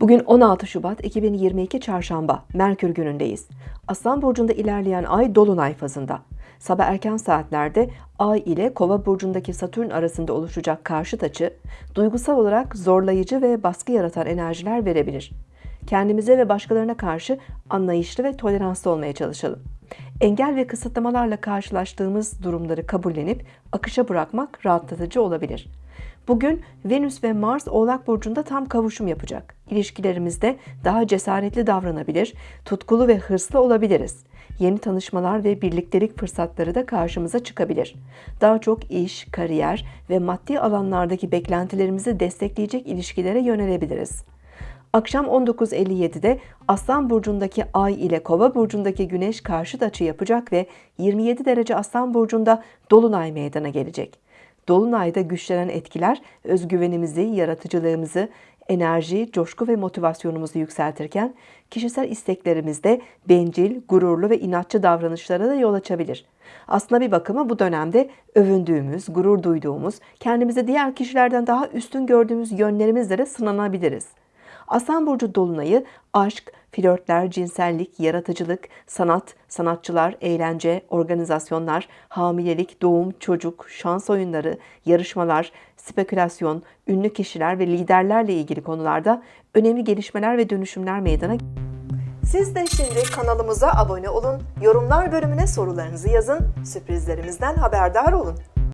Bugün 16 Şubat 2022 Çarşamba, Merkür günündeyiz. Aslan Burcu'nda ilerleyen ay Dolunay fazında. Sabah erken saatlerde Ay ile Kova burcundaki Satürn arasında oluşacak karşıt açı, duygusal olarak zorlayıcı ve baskı yaratan enerjiler verebilir. Kendimize ve başkalarına karşı anlayışlı ve toleranslı olmaya çalışalım. Engel ve kısıtlamalarla karşılaştığımız durumları kabullenip akışa bırakmak rahatlatıcı olabilir. Bugün Venüs ve Mars Oğlak Burcu'nda tam kavuşum yapacak. İlişkilerimizde daha cesaretli davranabilir, tutkulu ve hırslı olabiliriz. Yeni tanışmalar ve birliktelik fırsatları da karşımıza çıkabilir. Daha çok iş, kariyer ve maddi alanlardaki beklentilerimizi destekleyecek ilişkilere yönelebiliriz. Akşam 19.57'de Aslan Burcu'ndaki Ay ile Kova Burcu'ndaki Güneş karşıt açı yapacak ve 27 derece Aslan Burcu'nda Dolunay meydana gelecek. Dolunay'da güçlenen etkiler özgüvenimizi, yaratıcılığımızı, enerji, coşku ve motivasyonumuzu yükseltirken kişisel isteklerimizde bencil, gururlu ve inatçı davranışlara da yol açabilir. Aslında bir bakıma bu dönemde övündüğümüz, gurur duyduğumuz, kendimizi diğer kişilerden daha üstün gördüğümüz yönlerimizle de sınanabiliriz. Aslan Burcu Dolunay'ı aşk, flörtler, cinsellik, yaratıcılık, sanat, sanatçılar, eğlence, organizasyonlar, hamilelik, doğum, çocuk, şans oyunları, yarışmalar, spekülasyon, ünlü kişiler ve liderlerle ilgili konularda önemli gelişmeler ve dönüşümler meydana siz de şimdi kanalımıza abone olun, yorumlar bölümüne sorularınızı yazın, sürprizlerimizden haberdar olun.